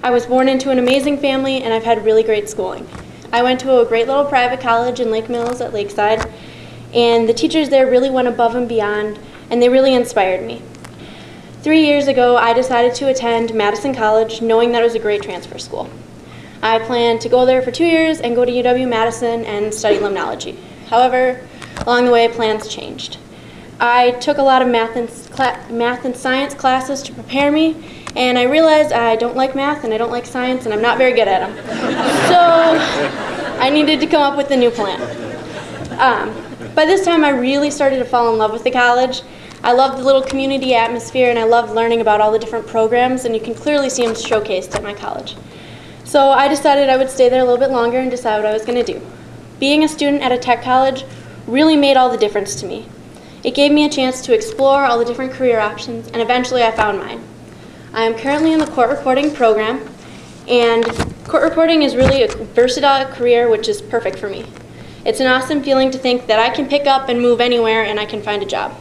I was born into an amazing family and I've had really great schooling. I went to a great little private college in Lake Mills at Lakeside, and the teachers there really went above and beyond, and they really inspired me. Three years ago, I decided to attend Madison College, knowing that it was a great transfer school. I planned to go there for two years and go to UW-Madison and study limnology. However, along the way, plans changed. I took a lot of math and, math and science classes to prepare me, and I realized I don't like math and I don't like science and I'm not very good at them. so I needed to come up with a new plan. Um, by this time, I really started to fall in love with the college. I loved the little community atmosphere and I loved learning about all the different programs, and you can clearly see them showcased at my college. So I decided I would stay there a little bit longer and decide what I was going to do. Being a student at a tech college really made all the difference to me. It gave me a chance to explore all the different career options, and eventually I found mine. I am currently in the court reporting program, and court reporting is really a versatile career which is perfect for me. It's an awesome feeling to think that I can pick up and move anywhere and I can find a job.